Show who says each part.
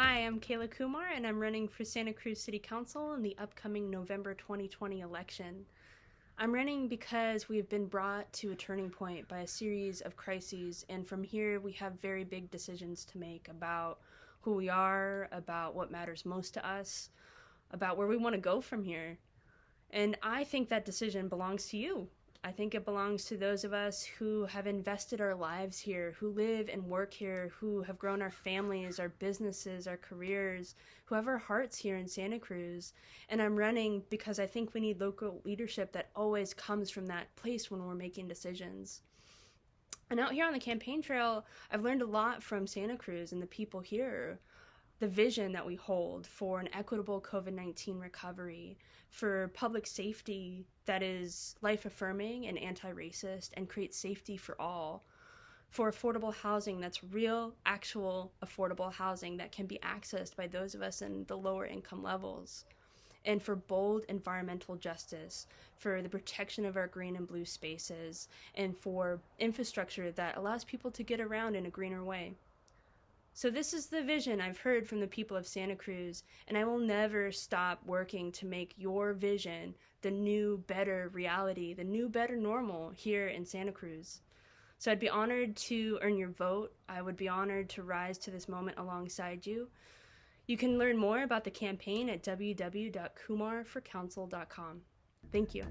Speaker 1: Hi, I'm Kayla Kumar, and I'm running for Santa Cruz City Council in the upcoming November 2020 election. I'm running because we've been brought to a turning point by a series of crises, and from here we have very big decisions to make about who we are, about what matters most to us, about where we want to go from here. And I think that decision belongs to you. I think it belongs to those of us who have invested our lives here, who live and work here, who have grown our families, our businesses, our careers, who have our hearts here in Santa Cruz. And I'm running because I think we need local leadership that always comes from that place when we're making decisions. And out here on the campaign trail, I've learned a lot from Santa Cruz and the people here the vision that we hold for an equitable COVID 19 recovery, for public safety that is life affirming and anti racist and creates safety for all, for affordable housing that's real, actual, affordable housing that can be accessed by those of us in the lower income levels. And for bold environmental justice, for the protection of our green and blue spaces, and for infrastructure that allows people to get around in a greener way. So, this is the vision I've heard from the people of Santa Cruz, and I will never stop working to make your vision the new, better reality, the new, better normal here in Santa Cruz. So, I'd be honored to earn your vote. I would be honored to rise to this moment alongside you. You can learn more about the campaign at www.kumarforcouncil.com. Thank you.